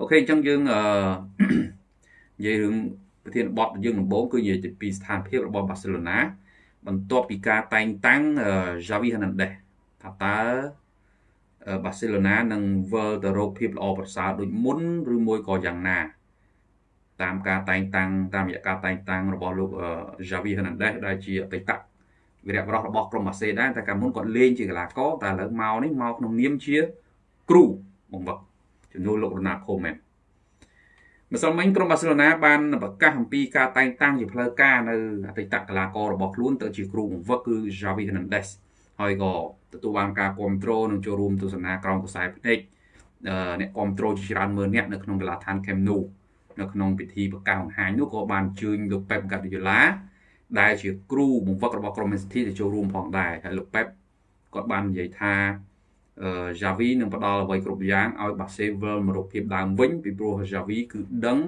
អូខេអញ្ចឹងយើងអឺនិយាយរឿងប្រធានបទយើងដំបូងគឺនិយាយពីស្ថានភាពរបស់បាសេឡូណាបន្ទាប់ពីការតែងតាំង Javi Hernandez ថាតើបាសេឡូណានឹងវិលទៅរកភាពល្អប្រសើរដូចមុនឬមួយក៏យ៉ាងណា តាមការតែងតាំងតាមរយៈការតែងតាំងរបស់លោក Javi Hernandez ដែលជាអតីតវីរៈបរិះរបស់ក្រុមបាសេដែរតែកាលមុនគាត់លេងជាកីឡាករតែឥឡូវមកនេះមកក្នុងនាមជាគ្រូបង្វឹក ជំនួសលោករណាខូមែនម្សិលមិញក្រុមបាសេឡូណាបានប្រកាសអំពីការតែងតាំងជាផ្លូវការនៅអតីតកីឡាកររបស់ខ្លួនទៅជាគ្រូបង្វឹកគឺ Javi Hernandez ហើយក៏ទទួលបានការគ្រប់គ្រងនិងចូលរួមទស្សនាក្រោមខ្សែភ្នែកអ្នកគ្រប់គ្រងជាច្រើនម៉ឺនអ្នកនៅក្នុងកីឡាដ្ឋាន Camp Nou នៅក្នុងពិធីប្រកាសបង្ហាញនោះក៏បានជើញលោក Pep Guardiola ដែលជាគ្រូបង្វឹករបស់ក្រុម Man City ទៅចូលរួមផងដែរហើយលោក Pep គាត់បាននិយាយថា អឺ Javi នឹងផ្ដល់អ្វីគ្រប់យ៉ាងឲ្យ Barcelona មករកភាពដើមវិញពីព្រោះ Javi គឺដឹង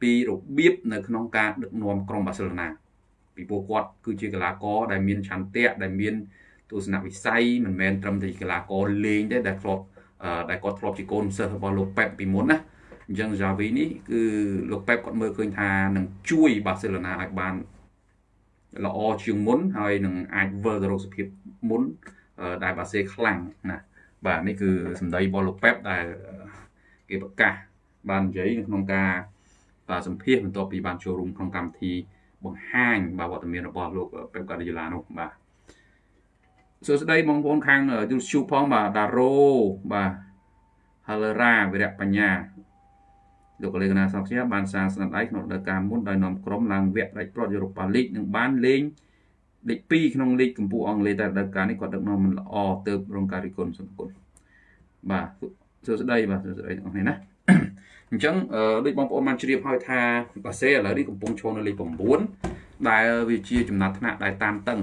ពីរបៀបនៅក្នុងការដឹកនាំក្រុម Barcelona ពីព្រោះគាត់គឺជាកីឡាករដែលមានឆន្ទៈដែលមានទស្សនវិស័យមិនមែនត្រឹមតែកីឡាករលេងទេដែលធ្លាប់ដែលគាត់ធ្លាប់ជាកូនសិស្សរបស់លោកប៉េបពីមុនណាអញ្ចឹង Javi នេះគឺលោកប៉េបគាត់មើលឃើញថានឹងជួយបាសេឡូណាឲ្យបានល្អជាងមុនហើយនឹងអាចវិលទៅរកសភាពមុនដែលបាសេខ្លាំងណា បាទនេះគឺសម្ដីរបស់លោកប៉េបដែលគេប្រកាសបាននិយាយនៅក្នុងការសម្ភាសបន្ទាប់ពីបានចូលរួមក្នុងកម្មវិធីបង្ហាញបាទវត្តមានរបស់លោកប៉េបកាឌីយ៉ាឡានោះបាទសួស្តីបងប្អូនខាង YouTube ផងបាទដារ៉ូបាទ Halera វិរៈបញ្ញាលោកកលេកណាសំជាបានសាងស្នាដៃក្នុងរដូវកាលមុនដោយនាំក្រុមឡើងវគ្គដាច់ព្រាត់យូរ៉ូប៉ាលីកនិងបានលេង លេខ2ក្នុងលេខកម្ពុជាអង់គ្លេសតែរដូវកាលនេះគាត់ដឹកនាំមិនល្អទៅរងការរិះគន់សំគុណបាទសួស្តីបាទសួស្តីបងប្អូនណាអញ្ចឹងដូចបងប្អូនបានជ្រាបហើយថាបាសេឥឡូវនេះកំពុងឈរនៅលេខ9ដែលវាជាចំណាត់ថ្នាក់ដែលតានតឹង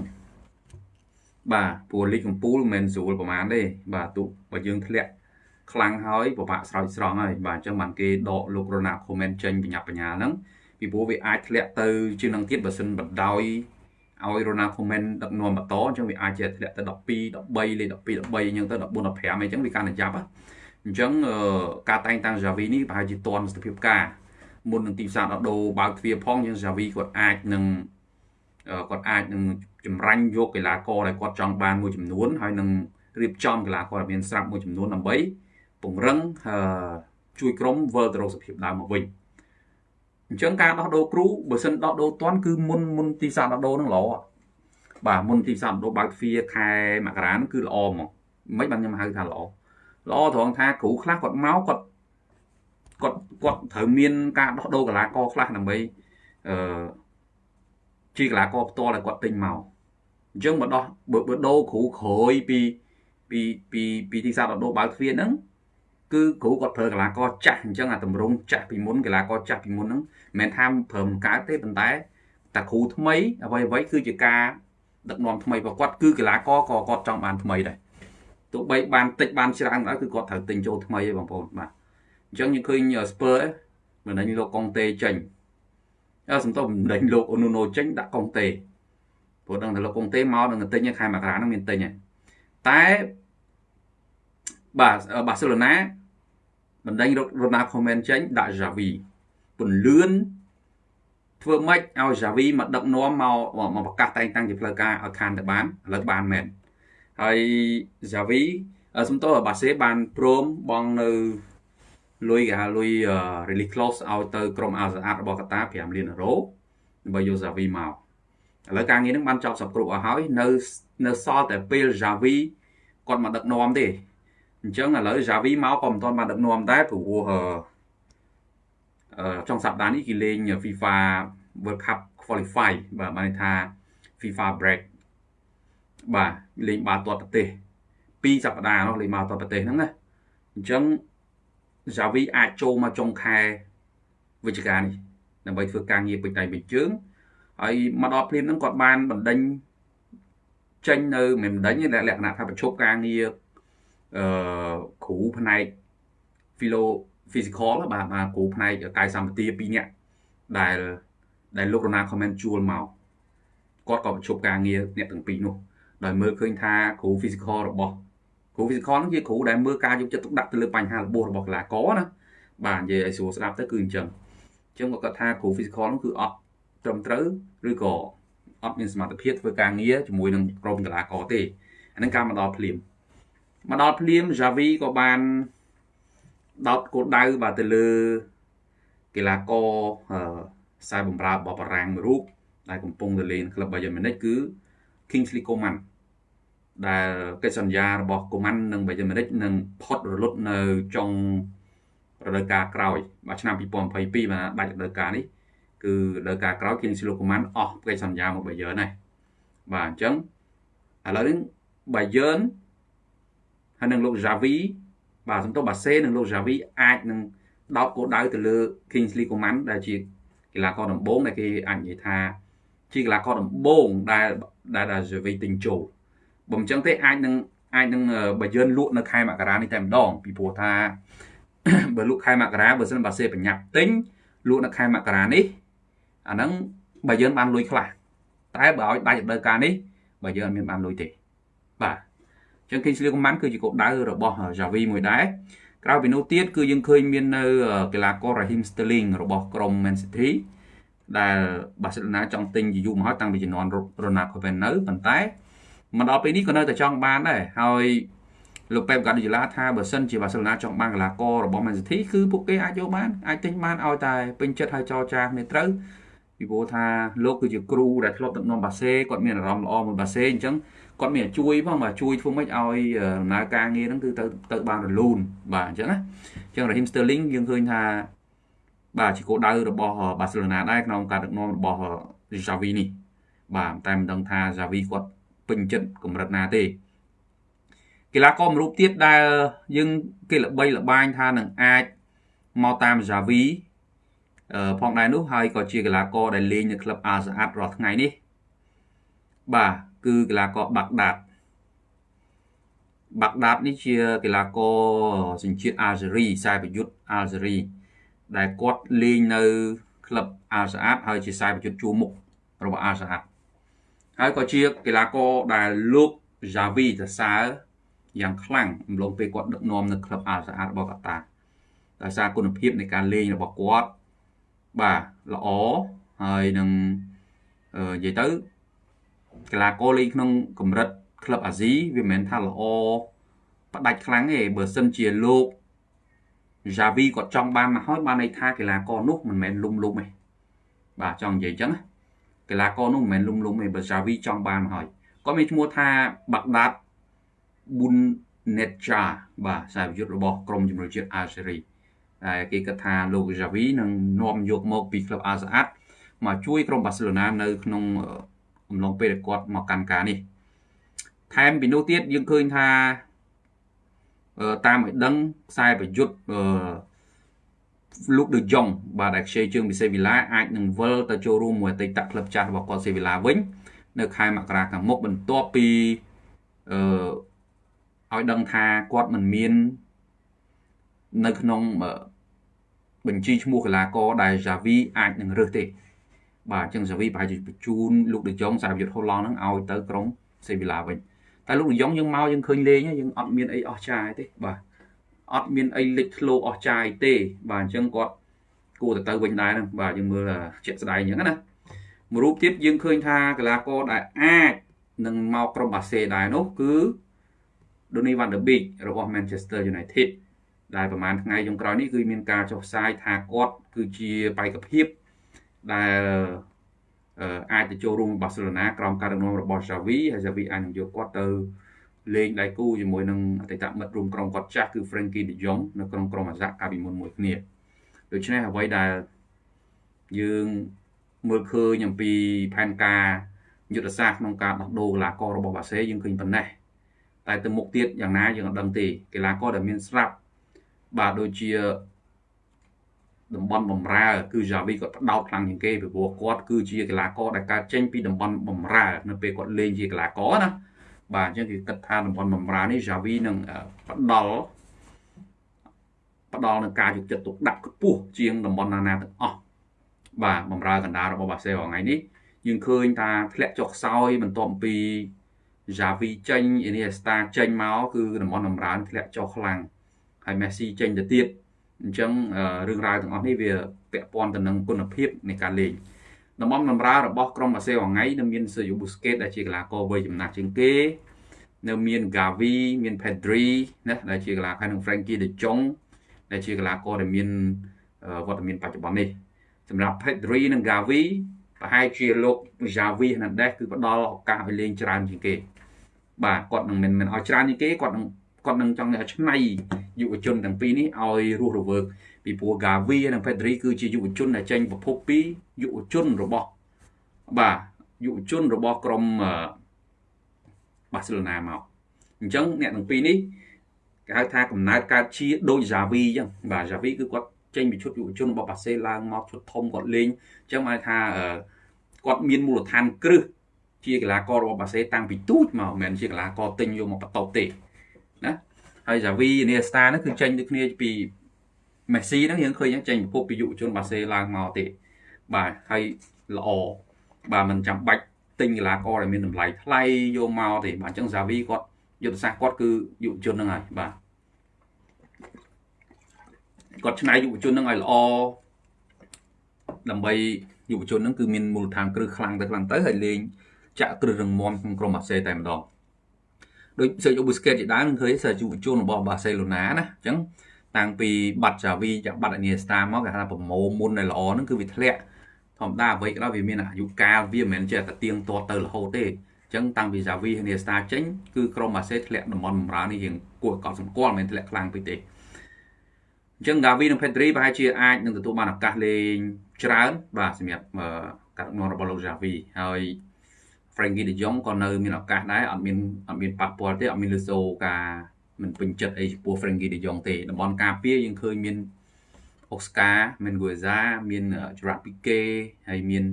បាទព្រោះលីកកំពូលមិនមែនស្រួលប្រហែលទេបាទទោះបើយើងធ្លាក់ខ្លាំងហើយពិបាកស្រោចស្រង់ហើយបាទអញ្ចឹងបានគេដកលោករណាខូមែនចេញបញ្ញាបញ្ញាហ្នឹងពីព្រោះវាអាចធ្លាក់ទៅជាងនឹងទៀតបើសិនបដោយ ឲ្យរណាខូមែនដឹកនាំបន្តអញ្ចឹងវាអាចជាធ្លាក់ទៅ12 13លេខ12 13អញ្ចឹងទៅ14 15អញ្ចឹងវាកាន់តែចាប់អញ្ចឹងការតែងតាំង Javi នេះប្រហែលជាតន់ស្ថិភាពការមុននឹងទីផ្សារដោះដូរបើកទ្វារផងយើង Javi គាត់អាចនឹងគាត់អាចនឹងចម្រាញ់យកកីឡាករដែលគាត់ចង់បានមួយចំនួនហើយនឹងរៀបចំកីឡាករដែលមានស្រាប់មួយចំនួនដើម្បីពង្រឹងជួយក្រុមវិលទៅរកសភាពដើមមកវិញ អញ្ចឹងការដោះដូរគ្រូបើសិនដោះដូរតាន់គឺមុនមុនទីផ្សារដោះដូរនឹងល្អបាទមុនទីផ្សារដោះដូរបើកទ្វារខែមករានឹងគឺល្អហ្មងមិនបានខ្ញុំហៅថាល្អល្អត្រង់ថាគ្រូខ្លះគាត់មកគាត់គាត់គាត់ត្រូវមានការដោះដូរកីឡាករខ្លះដើម្បីអឺជាកីឡាករផ្ទាល់ដែលគាត់ទិញមកអញ្ចឹងបើដោះបើដូរគ្រូក្រោយពីពីពីពីទីផ្សារដោះដូរបើកទ្វារហ្នឹង គឺគ្រូគាត់ប្រើកីឡាករចាស់អញ្ចឹងអាតម្រងចាស់ពីមុនកីឡាករចាស់ពីមុនហ្នឹងមិនមែនថាប្រើមិនកើតទេប៉ុន្តែតាគ្រូថ្មីអ្វីអ្វីគឺជាការដឹកនាំថ្មីរបស់គាត់គឺកីឡាករក៏គាត់ចង់បានថ្មីដែរទោះបីបានតិចបានច្រើនដែរគឺគាត់ត្រូវទិញចូលថ្មីឯងបងប្អូនបាទអញ្ចឹងយើងឃើញស្ពើមិនដឹងលោកកុងតេចេញអើសំទោសមិនដឹងលោកអូនូណូចេញដាក់កុងតេព្រោះដឹងថាលោកកុងតេមកនឹងទិញខែមករានឹងមានទិញតែបាទបាសេឡូណា បណ្ដេញរ៉ូណាល់ខូមែនចេញដាក់ Javi ពន្លឿនធ្វើម៉េចឲ្យ Javi មកដឹកនាំមកមកប្រកាសតែងតាំងជាផ្លូវការឲ្យខានទៅបានឥឡូវបានមែនហើយ Javi សំទោសបាសេបានព្រមបងនៅលុយគេហៅលុយ release clause ឲ្យទៅក្រុមអាសាអាតរបស់កាតា5លានអឺរ៉ូដើម្បីយក Javi មកឥឡូវការងារនឹងបានចប់សពគ្រប់អស់ហើយនៅនៅសល់តែពេល Javi គាត់មកដឹកនាំទេ អញ្ចឹងឥឡូវ Javi មកក៏មិនទាន់បានដឹកនាំដែរព្រោះអឺចុងសប្តាហ៍នេះគេលេង FIFA World Cup Qualify បាទបានន័យថា FIFA break បាទលេងបាល់ទាត់ប្រទេស2សប្តាហ៍នោះលេងបាល់ទាត់ប្រទេសហ្នឹងណាអញ្ចឹង Javi អាចចូលមកចុងខែវិច្ឆិកានេះដើម្បីធ្វើការងារពេញដៃពេញជើងហើយមកដល់ព្រាមហ្នឹងគាត់បានបណ្ដេញចេញនៅមិនបណ្ដេញលក្ខណៈថាប្រជុំការងារ អឺគ្រូផ្នែក philo physical បាទបាទគ្រូផ្នែកកាយសម្បទា2នាក់ដែលដែលលោករណា comment ជួលមកគាត់ក៏ប្រជុំការងារអ្នកទាំងពីរនោះដោយមើលឃើញថាគ្រូ physical របស់គ្រូ physical ហ្នឹងជាគ្រូដែលមើលការយកចិត្តទុកដាក់ទៅលើបញ្ហារបួសរបស់កីឡាករណាបាទនិយាយឲ្យស្រួលស្ដាប់ទៅគឺអញ្ចឹងអញ្ចឹងគាត់គាត់ថាគ្រូ physical នោះគឺអត់ត្រឹមត្រូវឬក៏អត់មានសមត្ថភាពធ្វើការងារជាមួយនឹងក្រុមកីឡាករទេអានឹងការមកដល់ភ្លាម មកដល់ភ្លាម Javi ក៏បានដោតគោលដៅបាទទៅលើកីឡាករខ្សែបំរើរបស់បារាំងមួយរូបដែលកំពុងទៅលេងក្លឹប Bayern Munich គឺ Kingsley Coman ដែលកិច្ចសន្យារបស់ Coman និង Bayern Munich នឹងផុតរលត់នៅចុងរដូវកាលក្រោយបាទឆ្នាំ2022បាទដាច់រដូវកាលនេះគឺរដូវកាលក្រោយ Kingsley Coman អស់កិច្ចសន្យាមក Bayern ហើយបាទអញ្ចឹងឥឡូវនេះ Bayern ហើយនឹងលោក Javi បាទសំទោសបាសេនិងលោក Javi អាចនឹងដោតគោលដៅទៅលើ Kingsley Coman ដែលជាកីឡាករដំបូងដែលគេអាចនិយាយថា ជាកីឡាករដំបូងដែលដែល Javi ទិញចូលបើមិនចឹងទេអាចនឹងអាចនឹងបើយើងលក់នៅខែមករានេះតែម្ដងពីព្រោះថាបើលក់ខែមករាបើសិនបើសេប្រញាប់ទិញលក់នៅខែមករានេះអាហ្នឹងបើយើងបានលុយខ្លះតែបើឲ្យដាច់រដូវកាលនេះបើយើងអត់មានបានលុយទេបាទ អញ្ចឹង Kingsley Coman គឺជាគោលដៅរបស់ Javi មួយដែរក្រៅពីនោះទៀតគឺយើងឃើញមាននៅកីឡាករ Raheem Sterling របស់ក្រុម Man City ដែល Barcelona ចង់ទិញជាយូរមកហើយតាំងពីជំនាន់ Ronald Koeman នៅប៉ុន្តែមកដល់ពេលនេះក៏នៅតែចង់បានដែរហើយលោកប៉េបកាឌីយ៉ាឡាថាបើសិនជាបាសេឡូណាចង់បានកីឡាកររបស់ Man City គឺពួកគេអាចយកបានអាចទិញបានឲ្យតែពេញចិត្តហើយចរចាគ្នាត្រូវពីព្រោះថាលោកគឺជាគ្រូដែលធ្លាប់ដឹកនាំបាសេគាត់មានអារម្មណ៍ល្អមួយបាសេអញ្ចឹង គាត់មានជួយផងបាទជួយធ្វើម៉េចឲ្យដំណើរការងារហ្នឹងគឺទៅទៅបានរលូនបាទអញ្ចឹងណាអញ្ចឹង Raheem Sterling យើងឃើញថាបាទជាគោលដៅរបស់បាសេឡូណាដែរក្នុងការដឹកនាំរបស់ Xavi នេះបាទតែមិនដឹងថា Xavi គាត់ពេញចិត្តកម្រិតណាទេកីឡាករមួយរូបទៀតដែលយើងគេល្បីល្បាញថានឹងអាចមកតាម Javi ផងដែរនោះហើយក៏ជាកីឡាករដែលលេងនៅក្លឹប Al Saad រាល់ថ្ងៃនេះបាទ គឺកីឡាករបាក់ដាតបាក់ដាតនេះជាកីឡាករសញ្ជាតិអាល់ហ្សេរីខ្សែប្រយុទ្ធអាល់ហ្សេរី ដែលគាត់លេងនៅក្លឹបអាល់សាអាតហើយជាខ្សែប្រយុទ្ធជួរមុខរបស់អាល់សាអាតហើយក៏ជាកីឡាករដែលលោក Javi សរសើរយ៉ាងខ្លាំងអំឡុងពេលគាត់ដឹកនាំនៅក្លឹបអាល់សាអាតរបស់កាតាដោយសារគុណភាពនៃការលេងរបស់គាត់បាទល្អហើយនឹងនិយាយទៅ កីឡាករលេងក្នុងកម្រិតក្លឹបអាស៊ីវាមិនមែនថាល្អផ្ដាច់ខ្លាំងទេបើសិនជាលោក Javi គាត់ចង់បានមកហើយបានន័យថាកីឡាករនោះមិនមែនលុំលុំទេបាទចង់និយាយអញ្ចឹងណាកីឡាករនោះមិនមែនលុំលុំទេបើ Javi ចង់បានមកហើយគាត់មានឈ្មោះថាបាក់ដាតប៊ុនណេតចាបាទខ្សែប្រយុទ្ធរបស់ក្រុមជំនួយជាតិអាល់ហ្សេរីដែលគេគិតថាលោក Javi នឹងនាំយកមកពីក្លឹបអាល់សាអាតមកជួយក្រុមបាសេឡូណានៅក្នុង អំឡុងពេលដែលគាត់មកកាន់ការនេះថែមពីនោះទៀតយើងឃើញថាតាមឲ្យដឹងខ្សែប្រយុទ្ធលោកដឺយ៉ុងបាទដែលខ្ចីជើងពីសេវីឡាអាចនឹងវិលទៅចូលរួមមួយអតីតក្លឹបចាស់របស់គាត់សេវីឡាវិញនៅខែមករាខាងមុខបន្ទាប់ពីអឺឲ្យដឹងថាគាត់មិនមាននៅក្នុងបញ្ជីឈ្មោះកីឡាករដែល Javi អាចនឹងរើសទេ បាទអញ្ចឹង Javi ប្រហែលជាបញ្ជូនលោកដេយ៉ុងសារយុទ្ធហូឡង់ហ្នឹងឲ្យទៅក្រុងសេវីឡាវិញតែលោកដេយ៉ុងយើងមកយើងឃើញលេងយើងអត់មានអីអស់ចាយទេបាទអត់មានអីលេចធ្លោអស់ចាយទេ បាទអញ្ចឹងគាត់គួរទៅទៅវិញដែរហ្នឹងបាទយើងមើលជាក់ស្ដែងអញ្ចឹងណាមួយរូបទៀតយើងឃើញថាកីឡាករដែលអាចនឹងមកក្រុមបាសេដែរនោះគឺ Donny van der Beek របស់ Manchester United ដែលប្រហែលថ្ងៃចុងក្រោយនេះគឺមានការចុះផ្សាយថាគាត់គឺជាបេក្ខភាព ដែលអាចទៅចូលរួមបាសេឡូណាក្រោមការដឹកនាំរបស់ Xavi ហើយ Xavi អាចនឹងយកគាត់ទៅលេងដៃគូជាមួយនឹងអតីតមិត្តរួមក្រុមគាត់ចាស់គឺ Frankie de Jong នៅក្នុងក្រុមអាហ្សាក់កាលពីមុនមួយគ្នាដូច្នេះអ្វីដែលយើងមើលឃើញអំពីផែនការយុទ្ធសាស្ត្រក្នុងការដោះដូរកីឡាកររបស់បាសេយើងឃើញប៉ុណ្ណេះតែទៅមុខទៀតយ៉ាងណាយើងអត់ដឹងទេកីឡាករដែលមានស្រាប់បាទដូចជា តំបន់បំរើ គឺ Javi គាត់ផ្ដោតខ្លាំងជាងគេពីព្រោះគាត់គឺជាកីឡាករដែលកើតចេញពីតំបន់បំរើនៅពេលគាត់លេងជាកីឡាករណាបាទអញ្ចឹងគេគិតថាតំបន់បំរើនេះ Javi នឹងផ្ដល់ផ្ដល់នឹងការយកចិត្តទុកដាក់ខ្ពស់ជាងតំបន់ណាណាទាំងអស់បាទបំរើកណ្ដាលរបស់បាសេថ្ងៃនេះយើងឃើញថាធ្លាក់ចុះខ្សោយបន្ទាប់ពី Javi ចេញ Iniesta ចេញមកគឺតំបន់បំរើធ្លាក់ចុះខ្លាំងហើយ Messi ចេញទៅទៀត អអញ្ចឹងរឿងរ៉ាវទាំងអស់នេះវាពាក់ព័ន្ធទៅនឹងគុណភាពនៃការលេងតំបន់បំរើរបស់ក្រុមបាសេអងៃនៅមាន Sergio Busquets ដែលជាកីឡាករវ័យចំណាស់ជាងគេនៅមាន Gavi មាន Pedri ណាដែលជាកីឡាករនិង Frankie De Jong ដែលជាកីឡាករដែលមានវត្តមានបច្ចុប្បន្ននេះសម្រាប់ Pedri និង Gavi ប្រហែលជាលោក Javi Hernandez គឺផ្ដល់ឱកាសឲ្យលេងច្រើនជាងគេបាទគាត់នឹងមិនមិនឲ្យច្រើនជាងគេគាត់នឹងគាត់នឹងចង់ឲ្យឆ្នៃ យុវជនទាំងពីរនេះឲ្យរស់រវើកពីព្រោះ Gavi និង Pedri គឺជាយុវជនដែលចេញប្រភពពីយុវជនរបស់បាទយុវជនរបស់ក្រុមបាសេឡូណាមកអញ្ចឹងអ្នកទាំងពីរនេះគេហៅថាកំណើតកើតជាដូច Javi អញ្ចឹងបាទ Javi គឺគាត់ចេញពីឈុតយុវជនរបស់បាសេឡើងមកឈុតធំគាត់លេងអញ្ចឹងអាចថាគាត់មានមូលដ្ឋានគ្រឹះជាកីឡាកររបស់បាសេតាំងពីទូចមកមិនមែនជាកីឡាករទិញយកមកបន្តទេណា ហើយ Javi នេះ Star ហ្នឹងគឺចេញដូចគ្នាពីមេស៊ីហ្នឹងយើងឃើញចេញប្រភពពីយុវជនបាសេឡើងមកទេបាទហើយល្អបាទមិនចាំបាច់ទិញកីឡាករដែលមានតម្លៃថ្លៃយកមកទេបាទអញ្ចឹង Xavi គាត់យុទ្ធសាស្ត្រគាត់គឺយុវជនហ្នឹងហើយបាទគាត់ឆ្នៃយុវជនហ្នឹងឲ្យល្អដើម្បីយុវជនហ្នឹងគឺមានមូលដ្ឋានគ្រឹះខ្លាំងទៅខ្លាំងទៅហើយលេងចាក់គ្រឹះរឹងមាំក្នុងក្រុមបាសេតែម្ដង ដូចសេយូប៊ូស្កេតជាដើមឃើញសេយុវជនរបស់បាសេឡូណាណាអញ្ចឹងតាំងពីបាត់ចាវីចាក់បាត់អនីស្តាមកគេថាប្រមូលមុនដែលល្អហ្នឹងគឺវាធ្លាក់ធម្មតាអ្វីក៏ដោយវាមានអាយុកាលវាមិនមែនចេះតែទៀងទាត់ទៅរហូតទេអញ្ចឹងតាំងពី Javi ហើយ Nesta ចេញគឺក្រុមបាសេធ្លាក់តំបន់បម្រើនេះយើងគួរឲ្យកត់សម្គាល់មិនមែនធ្លាក់ខ្លាំងពេកទេអញ្ចឹង Gavi និង Pedri ប្រហែលជាអាចនឹងទទួលបានឱកាសលេងច្រើនបាទសម្រាប់ការដឹកនាំរបស់លោក Javi ហើយ Frankie De Jong ក៏នៅមានឱកាសដែរអត់មានអត់មានប៉ះពាល់ទេអត់មានលឺសូការមិនពេញចិត្តអីចំពោះ Frankie De Jong ទេតំបន់ការពារយើងឃើញមានអូស្ការមានហ្គូសាមានច្រ៉ាពីកេហើយមាន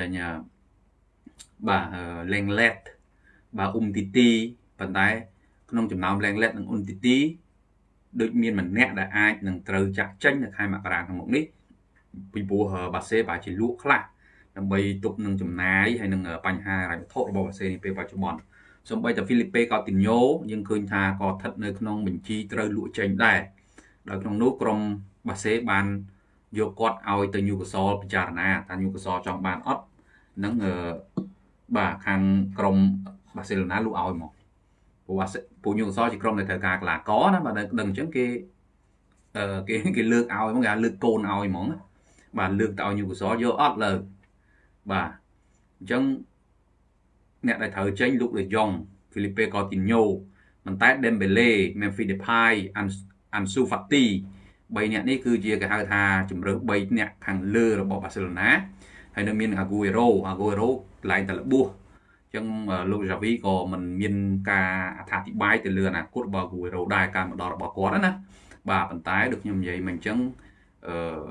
ដែលបាទលេងឡេតបាទអ៊ុំទីទីប៉ុន្តែក្នុងចំណោមលេងឡេតនិងអ៊ុំទីទីដូចមានម្នាក់ដែលអាចនឹងត្រូវចាក់ចេញនៅខែមករាក្នុងមុខនេះពីព្រោះបាសេបាជាលក់ខ្លះ ដើម្បីទប់នឹងចំណាយហើយនឹងបញ្ហារ៉ាយវត្ថុរបស់បាសេនេះពេលបច្ចុប្បន្នសូម្បីតែហ្វីលីពេកូទីញ៉ូយើងឃើញថាក៏ស្ថិតនៅក្នុងបញ្ជីត្រូវលក់ចេញដែរដោយក្នុងនោះក្រុមបាសេបានយកគាត់ឲ្យទៅញូកាសលពិចារណាថាញូកាសលចង់បានអត់នឹងបាទខាងក្រុមបាសេឡូណាលក់ឲ្យមកព្រោះពួកញូកាសលជាក្រុមដែលត្រូវការកីឡាករណាបាទដឹងអញ្ចឹងគេអឺគេគេលើកឲ្យហ្មងគេលើកកូនឲ្យហ្មងបាទលើកទៅឲ្យញូកាសលយកអត់លើ បាទអញ្ចឹងអ្នកដែលត្រូវចេញលូកដេយ៉ុងហ្វីលីពេកូទីញ៉ូប៉ុន្តែ Dembele Memphis Depay Ansu Fati 3នាក់នេះគឺជាគេហៅថាជំរើស3នាក់ខាងលើរបស់បាសេឡូណាហើយនៅមាន Aguero Aguero កន្លែងតែរបួសអញ្ចឹងលោក Javi ក៏មិនមានការអត្ថាធិប្បាយទៅលើអនាគតរបស់ Aguero ដែរការមកដល់របស់គាត់ណាបាទប៉ុន្តែដូចខ្ញុំនិយាយមកអញ្ចឹងអឺ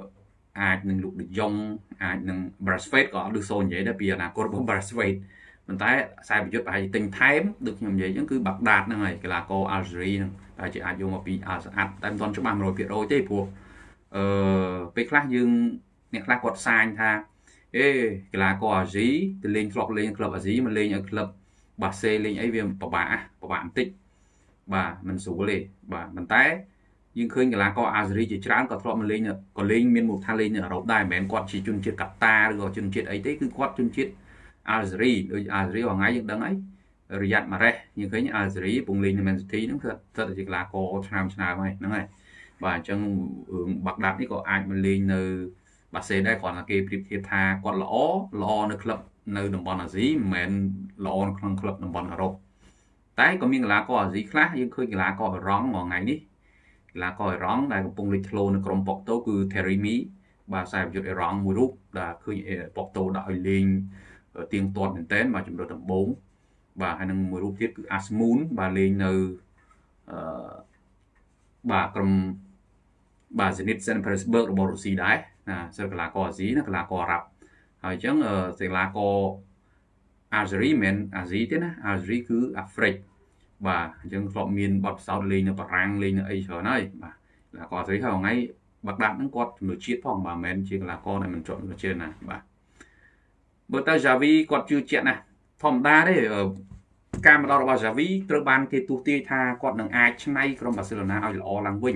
អាចនឹងលោក De Jong អាចនឹង Braithwaite ក៏អត់ឮសូននិយាយដែរពីអនាគតរបស់ Braithwaite ប៉ុន្តែខ្សែប្រយុទ្ធប្រហែលជាទិញថែមដូចខ្ញុំនិយាយអញ្ចឹងគឺបាក់ដាតហ្នឹងហើយកីឡាករ Algeria ហ្នឹងប្រហែលជាអាចយកមកពី Al Saad តែមិនទាន់ច្បាស់100%ទេព្រោះអឺពេលខ្លះយើងអ្នកខ្លះគាត់សាញថាអេកីឡាករអាស៊ីទៅលេងធ្លាប់លេងក្លឹបអាស៊ីមកលេងឲ្យក្លឹបបាសេលេងអីវាពិបាកពិបាកបន្តិចបាទមិនស្រួលទេបាទប៉ុន្តែ យើងឃើញកីឡាករអាសេរីជាច្រើនក៏ធ្លាប់មកលេងក៏លេងមានមូលដ្ឋានលេងនៅអឺរ៉ុបដែរមិនមែនគាត់ជាជនជាតិកាតាឬក៏ជនជាតិអីទេគឺគាត់ជនជាតិអាសេរីដូចអាសេរីហងៃយើងដឹងហើយរយ៉ាត់ម៉ារ៉េសយើងឃើញអាសេរីពងលេងនៅ Man City ហ្នឹងគឺស្ថិតជាកីឡាករឆ្នាំឆ្នាំហើយហ្នឹងហើយបាទអញ្ចឹងរឿងបាក់ដាប់នេះក៏អាចមកលេងនៅបាសេដែរគ្រាន់តែគេប្រៀបធៀបថាគាត់ល្អល្អនៅក្លឹបនៅតំបន់អាស៊ីមិនមែនល្អនៅក្នុងក្លឹបតំបន់អឺរ៉ុបតែក៏មានកីឡាករអាស៊ីខ្លះយើងឃើញកីឡាករអឺរ៉ង់មួយថ្ងៃនេះ កីឡាករអឺរ៉ង់ដែលកំពុងលេចធ្លោនៅក្រុមប៉ុកតូគឺ Terimi បាទខ្សែប្រយុទ្ធអឺរ៉ង់មួយរូបដែលឃើញប៉ុកតូដាក់ឲ្យលេងទៀងទាត់មែនតើបាទជំរឿដំបូងបាទហើយនឹងមួយរូបទៀតគឺ Asmoon បាទលេងនៅអឺបាទក្រុមបាទ Zenit St. Petersburg របស់រុស្ស៊ីដែរណាសិលកីឡាករអាស៊ីណាកីឡាករអារ៉ាប់ហើយអញ្ចឹងកីឡាករអាហ្សេរីមិនអាស៊ីទេណាអាហ្សេរីគឺអាហ្វ្រិក បាទអញ្ចឹងធ្លាប់មានបទពិសោធន៍លេងនៅបារាំងលេងនៅអីច្រើនហើយបាទកីឡាករអាហ្សេរីហើយថ្ងៃបាក់ដាត់ហ្នឹងគាត់ជំនឿជាតិផងបាទមិនមែនជាកីឡាករដែលមិនជាប់ជំនឿជាតិណាបាទបើតើ Javi គាត់ជឿជាក់ណាស់ធម្មតាទេការមកដល់របស់ Javi ត្រូវបានគេទូទាយថាគាត់នឹងអាចឆ្នៃក្រុមបាសេឡូណាឲ្យល្អឡើងវិញ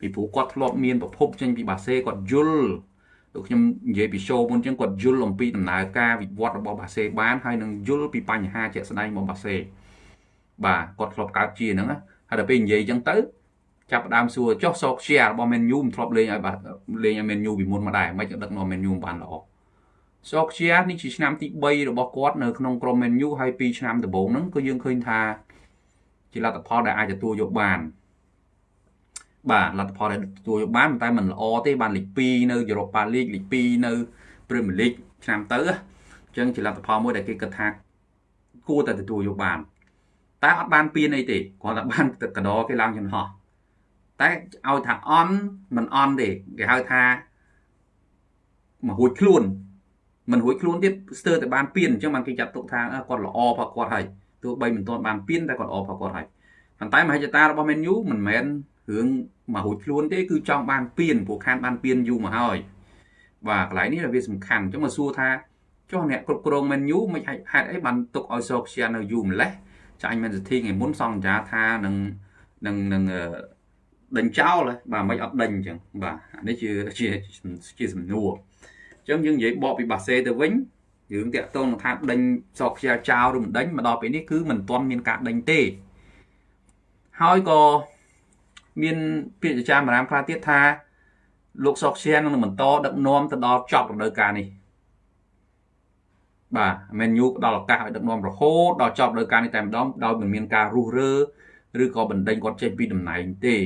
ពីពីព្រោះគាត់ធ្លាប់មានប្រភពចេញពីបាសេគាត់យល់ដូចខ្ញុំនិយាយពី show មុនចឹងគាត់យល់អំពីដំណើរការវិវត្តរបស់បាសេបានហើយនឹងយល់ពីបញ្ហាជាក់ស្ដែងរបស់បាសេ បាទគាត់ធ្លាប់កើតជាហ្នឹងហើយដល់ពេលនិយាយចឹងទៅចាប់ដើមសួរចុះសោកជារបស់ Man U មិនធ្លាប់លេងឲ្យបាទលេងឲ្យ Man U ពីមុនមកដែរមិនដឹកនាំ Man U បានល្អសោកជានេះជាឆ្នាំទី3របស់គាត់នៅក្នុងក្រុម Man U ហើយ2ឆ្នាំដំបូងហ្នឹងគឺយើងឃើញថាជាលទ្ធផលដែលអាចទទួលយកបានបាទលទ្ធផលដែលទទួលយកបានតែមិនល្អទេបានលេខ2នៅ Europa League លេខ2នៅ Premier League ឆ្នាំទៅអញ្ចឹងជាលទ្ធផលមួយដែលគេគិតថាគួរតែទទួលយកបាន តែអត់បានពៀនអីទេគ្រាន់តែបានទឹកកដរគេឡើងចន្លោះតែឲ្យថាអន់មិនអន់ទេគេហៅថាមករួចខ្លួនមិនរួចខ្លួនទៀតស្ទើរតែបានពៀនអញ្ចឹងបានគេចាត់ទុកថាគាត់ល្អផកគាត់ហើយទោះបីមិនទាន់បានពៀនតែគាត់ល្អផកគាត់ហើយប៉ុន្តែមហិច្ឆតារបស់ Man U មិនមែនរឿងមករួចខ្លួនទេគឺចង់បានពៀនព្រោះខានបានពៀនយូរមកហើយបាទកន្លែងនេះវាសំខាន់អញ្ចឹងមកសួរថាចុះអ្នកគ្រប់គ្រង Man U មិនហេតុអីបានទុកឲ្យសោកជានៅយូរម្លេះ ចាញ់ Man City ថ្ងៃមុនសង្ចាថានឹងនឹងនឹងដេញចោលបាទមិនអត់ដេញអញ្ចឹងបាទអានេះជាជាជាសំណួរអញ្ចឹងយើងនិយាយបកពីបាសេទៅវិញរឿងតាក់ទងនឹងថាដេញសោកខ្យាចោលឬមិនដេញមកដល់ពេលនេះគឺមិនទាន់មានការដេញទេហើយក៏មានពាក្យចាមរាមខ្លះទៀតថាលោកសុកឈៀននឹងបន្តដឹកនាំទៅដល់ចប់រដូវកាលនេះ បាទមែនយូផ្ដល់ឱកាសឲ្យដឹកនាំរហូតដល់ចប់រដូវកាលនេះតែម្ដងដោយមិនមានការរុះរើឬក៏បណ្ដេញគាត់ចេញពីតំណែងទេ